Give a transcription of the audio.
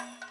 you